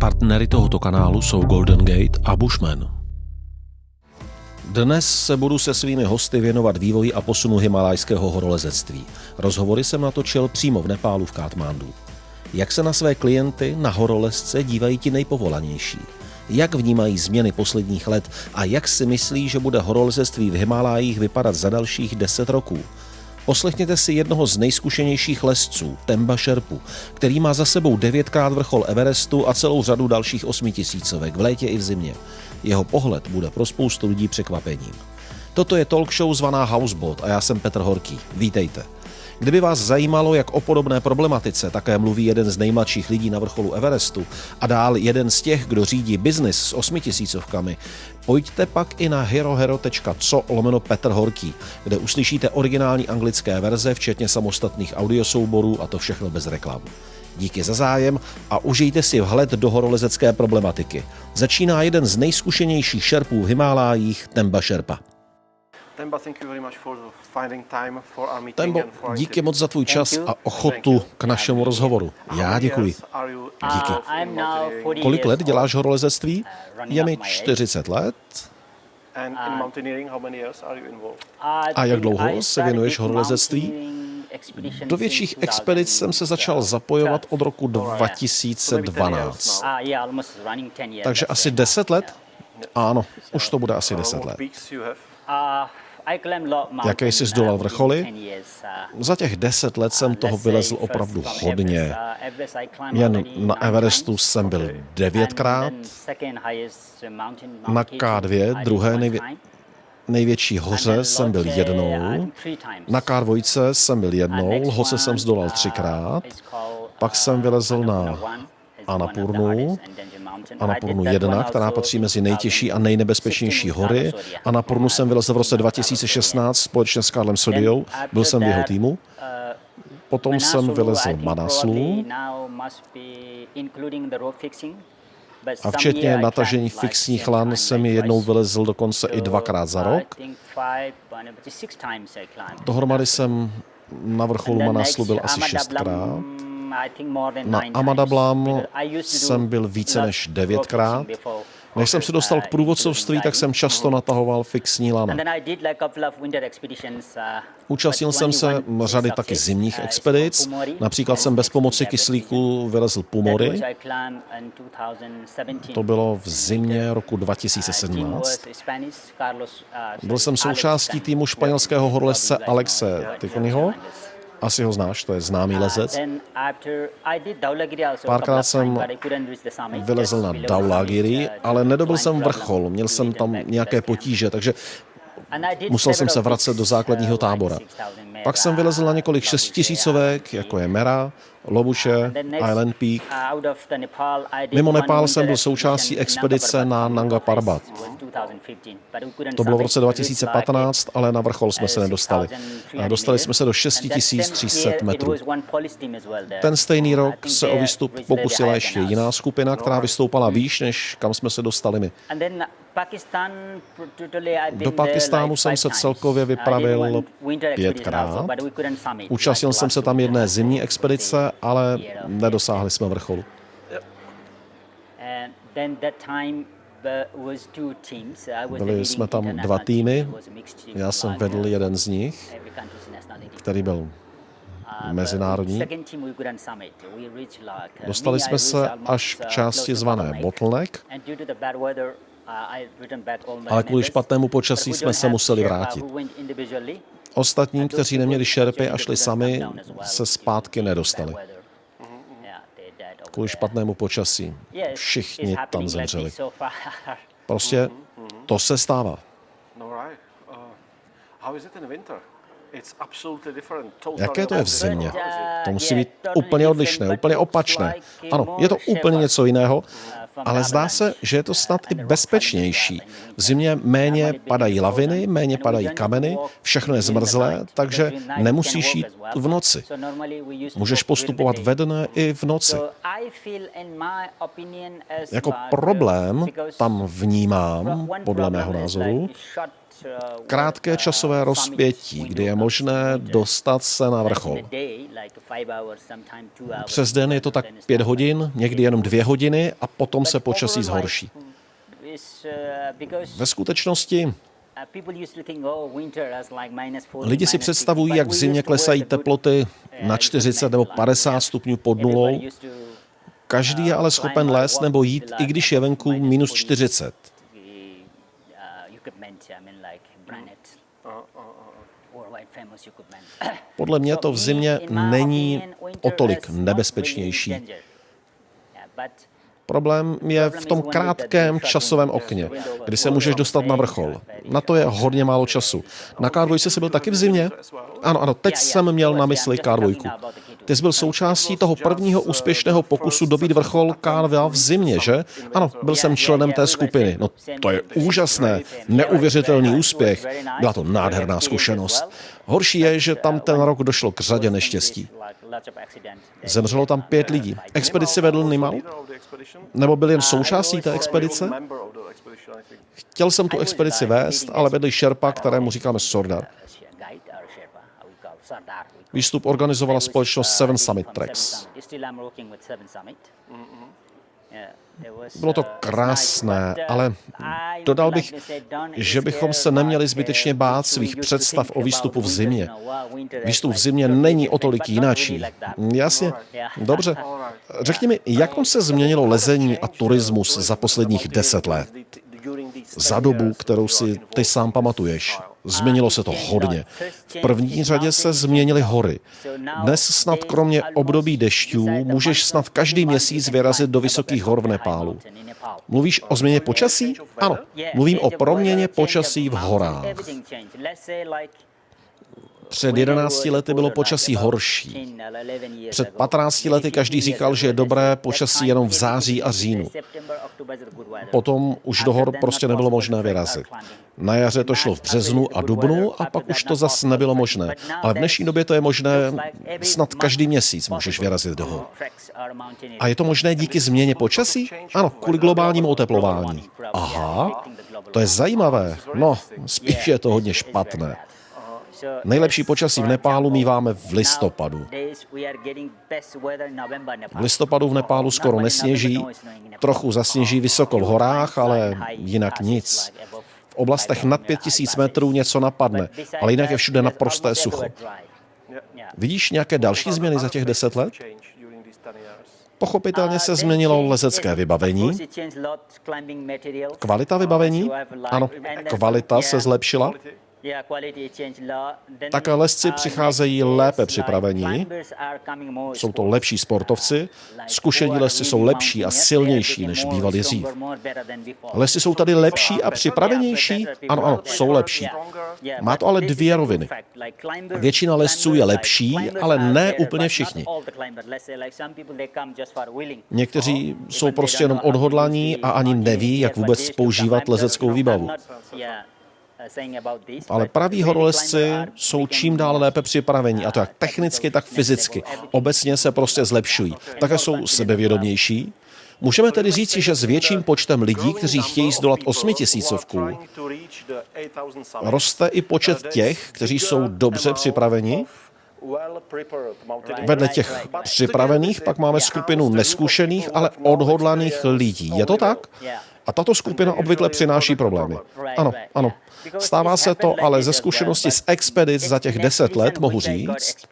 Partnery tohoto kanálu jsou Golden Gate a Bushman. Dnes se budu se svými hosty věnovat vývoji a posunu himalajského horolezectví. Rozhovory jsem natočil přímo v Nepálu v Katmandu. Jak se na své klienty na horolezce dívají ti nejpovolanější? Jak vnímají změny posledních let a jak si myslí, že bude horolezectví v Himalájích vypadat za dalších deset roků? Poslechněte si jednoho z nejzkušenějších lesců, Temba Šerpu, který má za sebou devětkrát vrchol Everestu a celou řadu dalších osmitisícovek v létě i v zimě. Jeho pohled bude pro spoustu lidí překvapením. Toto je talk show zvaná Houseboat a já jsem Petr Horký. Vítejte. Kdyby vás zajímalo, jak o podobné problematice také mluví jeden z nejmladších lidí na vrcholu Everestu a dál jeden z těch, kdo řídí biznis s osmitisícovkami, pojďte pak i na herohero.co lomeno Petr Horký, kde uslyšíte originální anglické verze, včetně samostatných audiosouborů a to všechno bez reklam. Díky za zájem a užijte si vhled do horolezecké problematiky. Začíná jeden z nejzkušenějších šerpů v Himálájích, Temba Šerpa. Tembo, díky moc za tvůj čas a ochotu k našemu rozhovoru. Já děkuji. Díky. Kolik let děláš horolezectví? Je mi 40 let. A jak dlouho se věnuješ horolezectví? Do větších expedic jsem se začal zapojovat od roku 2012. Takže asi 10 let? Ano, už to bude asi 10 let. Jaké jsi zdolal vrcholy? Za těch deset let jsem toho vylezl opravdu hodně. Jen na Everestu jsem byl devětkrát, na K2, druhé nejvě- největší hoře jsem byl jednou, na K2 jsem byl jednou, Lhose jsem zdolal třikrát, pak jsem vylezl na Anapurnu, Anapurnu 1, která patří mezi nejtěžší a nejnebezpečnější hory. Anapurnu jsem vylezl v roce 2016 společně s Karlem Sodiou, byl jsem v jeho týmu. Potom jsem vylezl Manaslu, a včetně natažení fixních lan jsem je jednou vylezl dokonce i dvakrát za rok. Dohromady jsem na vrcholu Manaslu byl asi šestkrát. Na Amadablam jsem byl více než devětkrát. Než jsem se dostal k průvodcovství, tak jsem často natahoval fixní lana. Účastnil jsem se řady taky zimních expedic. Například jsem bez pomoci kyslíku vylezl Pumory. To bylo v zimě roku 2017. Byl jsem součástí týmu španělského horolezce Alexe Ticonyho asi ho znáš, to je známý lezec. Párkrát jsem vylezl na Daulagiri, ale nedobil jsem vrchol, měl jsem tam nějaké potíže, takže musel jsem se vracet do základního tábora. Pak jsem vylezl na několik šestitisícovek, jako je Mera, Lobuše, Island Peak. Mimo Nepál jsem byl součástí expedice na Nanga Parbat. To bylo v roce 2015, ale na vrchol jsme se nedostali. Dostali jsme se do 6300 metrů. Ten stejný rok se o výstup pokusila ještě jiná skupina, která vystoupala výš, než kam jsme se dostali my. Do Pakistánu jsem se celkově vypravil pětkrát. Účastnil jsem se tam jedné zimní expedice, ale nedosáhli jsme vrcholu. Byli jsme tam dva týmy, já jsem vedl jeden z nich, který byl mezinárodní. Dostali jsme se až k části zvané Bottleneck, ale kvůli špatnému počasí jsme se museli vrátit. Ostatní, kteří neměli šerpy a šli sami, se zpátky nedostali. Kvůli špatnému počasí. Všichni tam zemřeli. Prostě to se stává. Jaké to je v zimě? To musí být úplně odlišné, úplně opačné. Ano, je to úplně něco jiného, ale zdá se, že je to snad i bezpečnější. V zimě méně padají laviny, méně padají kameny, všechno je zmrzlé, takže nemusíš jít v noci. Můžeš postupovat ve dne i v noci. Jako problém tam vnímám, podle mého názoru, krátké časové rozpětí, kdy je možné dostat se na vrchol. Přes den je to tak pět hodin, někdy jenom dvě hodiny a potom se počasí zhorší. Ve skutečnosti Lidi si představují, jak v zimě klesají teploty na 40 nebo 50 stupňů pod nulou. Každý je ale schopen lézt nebo jít, i když je venku minus 40. Podle mě to v zimě není o tolik nebezpečnější. Problém je v tom krátkém časovém okně, kdy se můžeš dostat na vrchol. Na to je hodně málo času. Na k jsi byl taky v zimě? Ano, ano, teď jsem měl na mysli k ty byl součástí toho prvního úspěšného pokusu dobít vrchol Kárva v zimě, že? Ano, byl jsem členem té skupiny. No to je úžasné, neuvěřitelný úspěch. Byla to nádherná zkušenost. Horší je, že tam ten rok došlo k řadě neštěstí. Zemřelo tam pět lidí. Expedici vedl Nimal? Nebo byl jen součástí té expedice? Chtěl jsem tu expedici vést, ale vedli šerpa, kterému říkáme Sordar. Výstup organizovala společnost Seven Summit Tracks. Bylo to krásné, ale dodal bych, že bychom se neměli zbytečně bát svých představ o výstupu v zimě. Výstup v zimě není o tolik jináčí. Jasně, dobře. Řekni mi, jak moc se změnilo lezení a turismus za posledních deset let? Za dobu, kterou si ty sám pamatuješ. Změnilo se to hodně. V první řadě se změnily hory. Dnes snad kromě období dešťů můžeš snad každý měsíc vyrazit do vysokých hor v Nepálu. Mluvíš o změně počasí? Ano, mluvím o proměně počasí v horách. Před 11 lety bylo počasí horší. Před 15 lety každý říkal, že je dobré počasí jenom v září a říjnu. Potom už do hor prostě nebylo možné vyrazit. Na jaře to šlo v březnu a dubnu a pak už to zase nebylo možné. Ale v dnešní době to je možné snad každý měsíc můžeš vyrazit do hor. A je to možné díky změně počasí? Ano, kvůli globálnímu oteplování. Aha, to je zajímavé. No, spíš je to hodně špatné. Nejlepší počasí v Nepálu míváme v listopadu. V listopadu v Nepálu skoro nesněží, trochu zasněží vysoko v horách, ale jinak nic. V oblastech nad 5000 metrů něco napadne, ale jinak je všude naprosté sucho. Vidíš nějaké další změny za těch deset let? Pochopitelně se změnilo lezecké vybavení. Kvalita vybavení? Ano, kvalita se zlepšila. Také lesci přicházejí lépe připravení, jsou to lepší sportovci, zkušení lesci jsou lepší a silnější, než bývali dřív. Lesci jsou tady lepší a připravenější? Ano, ano, jsou lepší. Má to ale dvě roviny. Většina lesců je lepší, ale ne úplně všichni. Někteří jsou prostě jenom odhodlaní a ani neví, jak vůbec používat lezeckou výbavu. Ale praví horolezci jsou čím dál lépe připraveni, a to jak technicky, tak fyzicky. Obecně se prostě zlepšují. Také jsou sebevědomější, Můžeme tedy říci, že s větším počtem lidí, kteří chtějí zdolat osmitisícovku, roste i počet těch, kteří jsou dobře připraveni. Vedle těch připravených pak máme skupinu neskušených, ale odhodlaných lidí. Je to tak? A tato skupina obvykle přináší problémy. Ano, ano. Stává se to, ale ze zkušenosti z expedic za těch deset let mohu říct,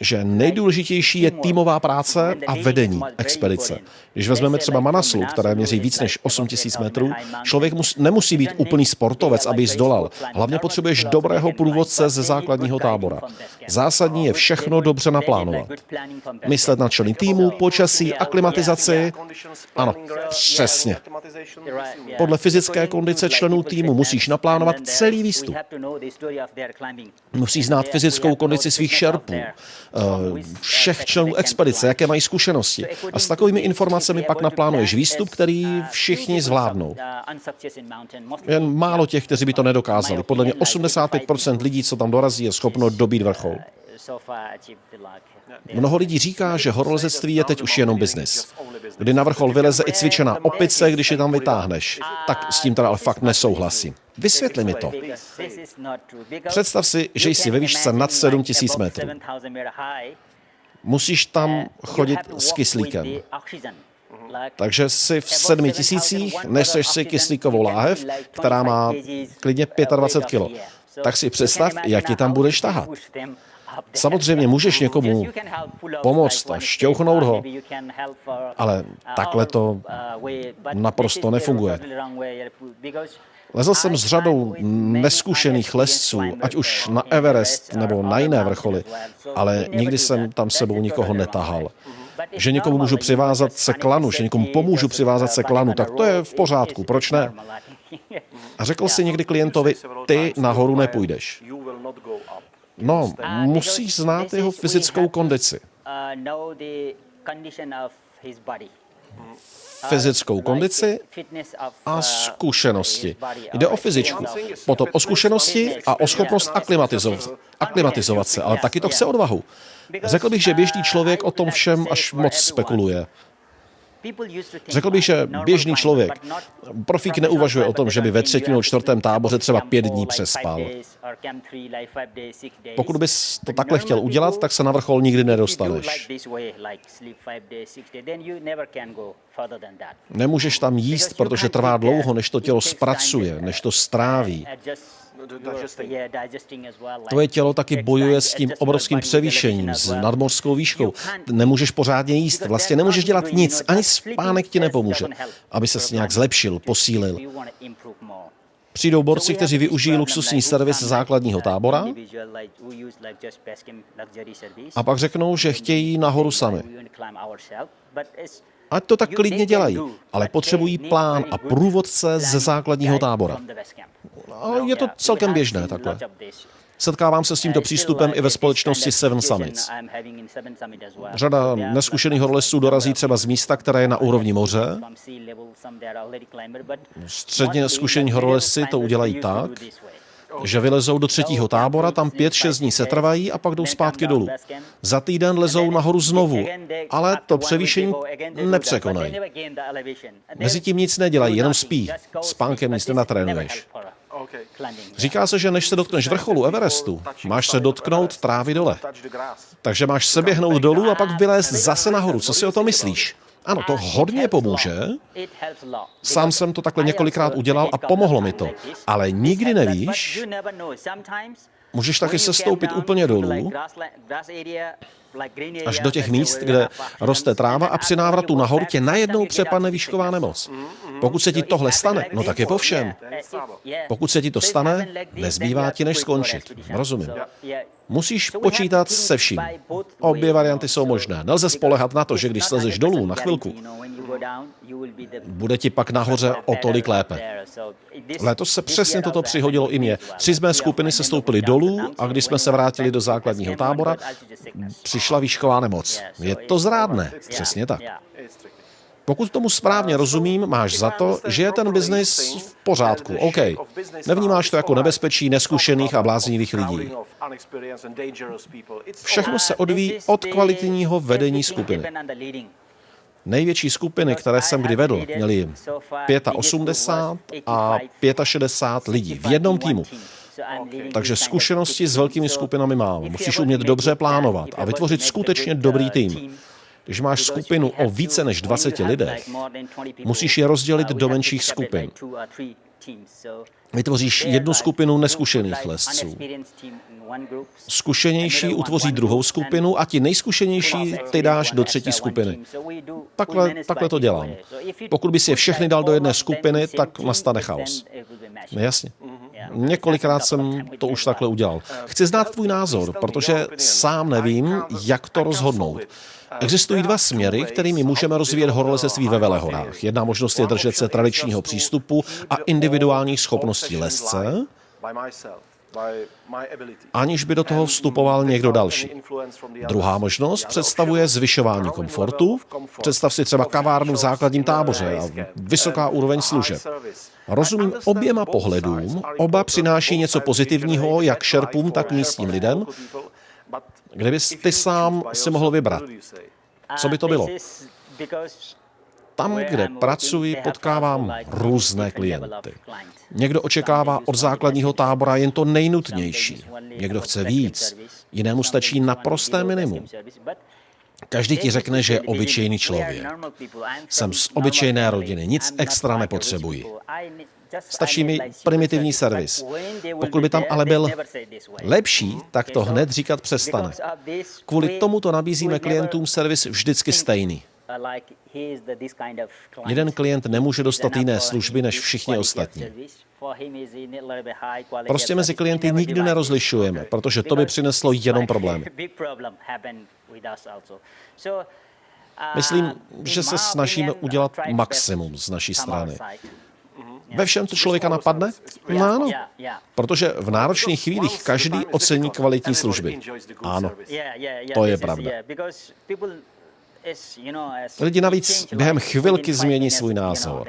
že nejdůležitější je týmová práce a vedení expedice. Když vezmeme třeba Manaslu, které měří víc než 8000 metrů, člověk mus, nemusí být úplný sportovec, aby ji zdolal. Hlavně potřebuješ dobrého průvodce ze základního tábora. Zásadní je všechno dobře naplánovat. Myslet na členy týmu, počasí, aklimatizaci. Ano, přesně. Podle fyzické kondice členů týmu musíš naplánovat celý výstup. Musíš znát fyzickou kondici svých šerpů, všech členů expedice, jaké mají zkušenosti. A s takovými informacemi pak naplánuješ výstup, který všichni zvládnou. Jen málo těch, kteří by to nedokázali. Podle mě 85% lidí, co tam dorazí, je schopno dobít vrchol. Mnoho lidí říká, že horolezectví je teď už jenom biznis. kdy na vrchol vyleze i cvičená opice, když je tam vytáhneš. Tak s tím teda ale fakt nesouhlasím. Vysvětli mi to. Představ si, že jsi ve výšce nad 7000 metrů. Musíš tam chodit s kyslíkem. Takže jsi v sedmi tisících, neseš si kyslíkovou láhev, která má klidně 25 kg. Tak si představ, jak ti tam budeš tahat. Samozřejmě můžeš někomu pomoct a šťouchnout ho, ale takhle to naprosto nefunguje. Lezl jsem s řadou neskušených lesců, ať už na Everest nebo na jiné vrcholy, ale nikdy jsem tam sebou nikoho netahal. Že někomu můžu přivázat se klanu, že někomu pomůžu přivázat se klanu, tak to je v pořádku, proč ne? A řekl si někdy klientovi, ty nahoru nepůjdeš. No, musíš znát jeho fyzickou kondici. Fyzickou kondici a zkušenosti. Jde o fyzičku, potom o zkušenosti a o schopnost aklimatizovat, aklimatizovat se, ale taky to chce odvahu. Řekl bych, že běžný člověk o tom všem až moc spekuluje. Řekl bych, že běžný člověk, profík neuvažuje o tom, že by ve třetím nebo čtvrtém táboře třeba pět dní přespal. Pokud bys to takhle chtěl udělat, tak se na vrchol nikdy nedostaneš. Nemůžeš tam jíst, protože trvá dlouho, než to tělo zpracuje, než to stráví. Tvoje tělo taky bojuje s tím obrovským převýšením, s nadmořskou výškou. Nemůžeš pořádně jíst, vlastně nemůžeš dělat nic, ani spánek ti nepomůže, aby se nějak zlepšil, posílil. Přijdou borci, kteří využijí luxusní servis základního tábora a pak řeknou, že chtějí nahoru sami. Ať to tak klidně dělají, ale potřebují plán a průvodce ze základního tábora. A je to celkem běžné takhle. Setkávám se s tímto přístupem i ve společnosti Seven Summits. Řada neskušených horolezců dorazí třeba z místa, které je na úrovni moře. Středně zkušení horolezci to udělají tak, že vylezou do třetího tábora, tam pět, šest dní se trvají a pak jdou zpátky dolů. Za týden lezou nahoru znovu, ale to převýšení nepřekonají. Mezitím nic nedělají, jenom spí. Spánkem nic nenatrénuješ. Říká se, že než se dotkneš vrcholu Everestu, máš se dotknout trávy dole. Takže máš se běhnout dolů a pak vylézt zase nahoru. Co si o to myslíš? Ano, to hodně pomůže. Sám jsem to takhle několikrát udělal a pomohlo mi to. Ale nikdy nevíš, můžeš taky se stoupit úplně dolů, až do těch míst, kde roste tráva a při návratu nahoru tě najednou přepadne výšková nemoc. Pokud se ti tohle stane, no tak je po všem. Pokud se ti to stane, nezbývá ti, než skončit. Rozumím. Musíš počítat se vším. Obě varianty jsou možné. Nelze spolehat na to, že když slezeš dolů na chvilku, bude ti pak nahoře o tolik lépe. Letos se přesně toto přihodilo i mě. Tři z mé skupiny se stoupili dolů a když jsme se vrátili do základního tábora, přišla výšková nemoc. Je to zrádné. Přesně tak. Pokud tomu správně rozumím, máš za to, že je ten biznis v pořádku. OK. Nevnímáš to jako nebezpečí neskušených a bláznivých lidí. Všechno se odvíjí od kvalitního vedení skupiny. Největší skupiny, které jsem kdy vedl, měly 85 a 65 lidí v jednom týmu. Takže zkušenosti s velkými skupinami mám. Musíš umět dobře plánovat a vytvořit skutečně dobrý tým. Když máš skupinu o více než 20 lidech, musíš je rozdělit do menších skupin. Vytvoříš jednu skupinu neskušených lesců. Zkušenější utvoří druhou skupinu a ti nejzkušenější ty dáš do třetí skupiny. Takhle, takhle to dělám. Pokud bys je všechny dal do jedné skupiny, tak nastane chaos. Jasně. Několikrát jsem to už takhle udělal. Chci znát tvůj názor, protože sám nevím, jak to rozhodnout. Existují dva směry, kterými můžeme rozvíjet horolezectví ve Velehorách. Jedna možnost je držet se tradičního přístupu a individuálních schopností lesce, aniž by do toho vstupoval někdo další. Druhá možnost představuje zvyšování komfortu. Představ si třeba kavárnu v základním táboře a vysoká úroveň služeb. Rozumím oběma pohledům, oba přináší něco pozitivního jak šerpům, tak místním lidem, Kdybys ty sám si mohl vybrat, co by to bylo? Tam, kde pracuji, potkávám různé klienty. Někdo očekává od základního tábora jen to nejnutnější. Někdo chce víc. Jinému stačí naprosté minimum. Každý ti řekne, že je obyčejný člověk. Jsem z obyčejné rodiny, nic extra nepotřebuji. Stačí mi primitivní servis. Pokud by tam ale byl lepší, tak to hned říkat přestane. Kvůli tomu to nabízíme klientům servis vždycky stejný. Jeden klient nemůže dostat jiné služby než všichni ostatní. Prostě mezi klienty nikdy nerozlišujeme, protože to by přineslo jenom problémy. Myslím, že se snažíme udělat maximum z naší strany. Ve všem, co člověka napadne? No ano. Protože v náročných chvílích každý ocení kvalitní služby. Ano, to je pravda. Lidi navíc během chvilky změní svůj názor.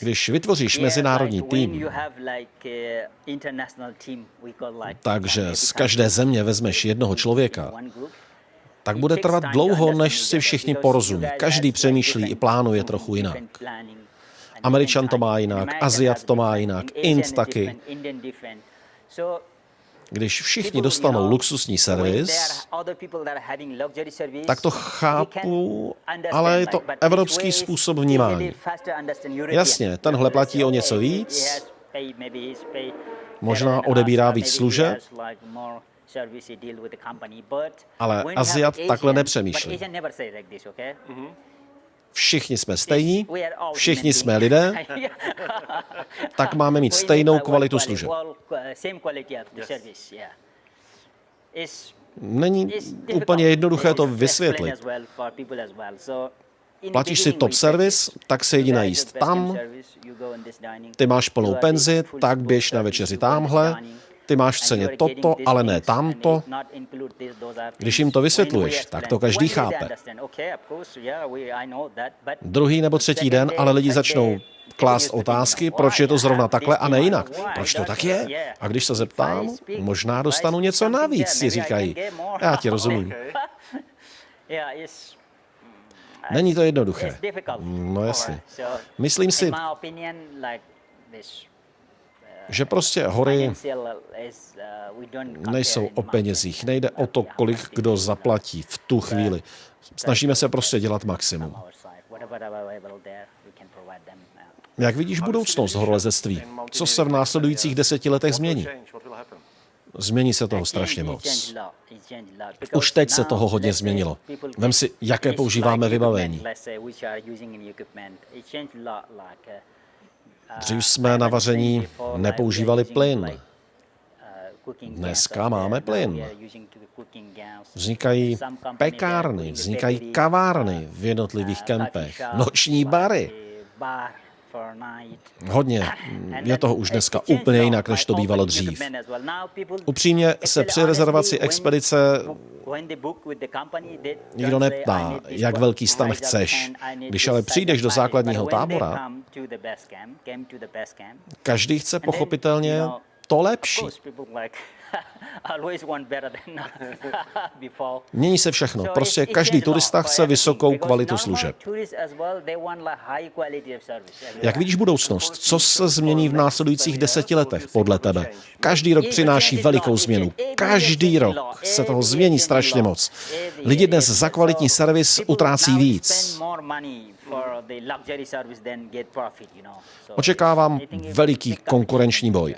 Když vytvoříš mezinárodní tým, takže z každé země vezmeš jednoho člověka, tak bude trvat dlouho, než si všichni porozumí. Každý přemýšlí i plánuje trochu jinak. Američan to má jinak, Aziat to má jinak, Ind taky. Když všichni dostanou luxusní servis, tak to chápu, ale je to evropský způsob vnímání. Jasně, tenhle platí o něco víc, možná odebírá víc služeb, ale Aziat takhle nepřemýšlí. Všichni jsme stejní, všichni jsme lidé, tak máme mít stejnou kvalitu služeb. Není úplně jednoduché to vysvětlit. Platíš si top service, tak se jdi najíst tam, ty máš plnou penzi, tak běž na večeři tamhle, ty máš v ceně toto, ale ne tamto. Když jim to vysvětluješ, tak to každý chápe. Druhý nebo třetí den ale lidi začnou klást otázky, proč je to zrovna takhle a ne jinak. Proč to tak je? A když se zeptám, možná dostanu něco navíc, si říkají. Já ti rozumím. Není to jednoduché. No jasně. Myslím si, že prostě hory nejsou o penězích. Nejde o to, kolik kdo zaplatí v tu chvíli. Snažíme se prostě dělat maximum. Jak vidíš budoucnost horolezectví? Co se v následujících deseti letech změní? Změní se toho strašně moc. Už teď se toho hodně změnilo. Vem si, jaké používáme vybavení. Dřív jsme na vaření nepoužívali plyn. Dneska máme plyn. Vznikají pekárny, vznikají kavárny v jednotlivých kempech, noční bary. Hodně. Je toho už dneska úplně jinak, než to bývalo dřív. Upřímně se při rezervaci expedice nikdo neptá, jak velký stan chceš. Když ale přijdeš do základního tábora, každý chce pochopitelně to lepší. Mění se všechno. Prostě každý turista chce vysokou kvalitu služeb. Jak vidíš budoucnost? Co se změní v následujících deseti letech podle tebe? Každý rok přináší velikou změnu. Každý rok se toho změní strašně moc. Lidi dnes za kvalitní servis utrácí víc. Očekávám veliký konkurenční boj.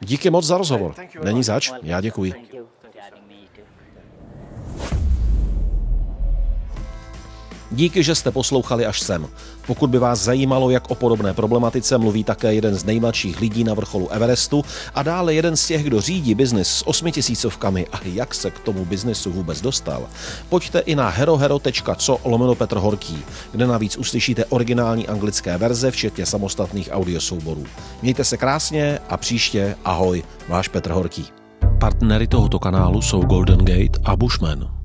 Díky moc za rozhovor. Není zač, já děkuji. Díky, že jste poslouchali až sem. Pokud by vás zajímalo, jak o podobné problematice mluví také jeden z nejmladších lidí na vrcholu Everestu a dále jeden z těch, kdo řídí biznis s osmitisícovkami a jak se k tomu biznesu vůbec dostal, pojďte i na herohero.co lomeno Petr Horký, kde navíc uslyšíte originální anglické verze, včetně samostatných audiosouborů. Mějte se krásně a příště ahoj, váš Petr Horký. Partnery tohoto kanálu jsou Golden Gate a Bushman.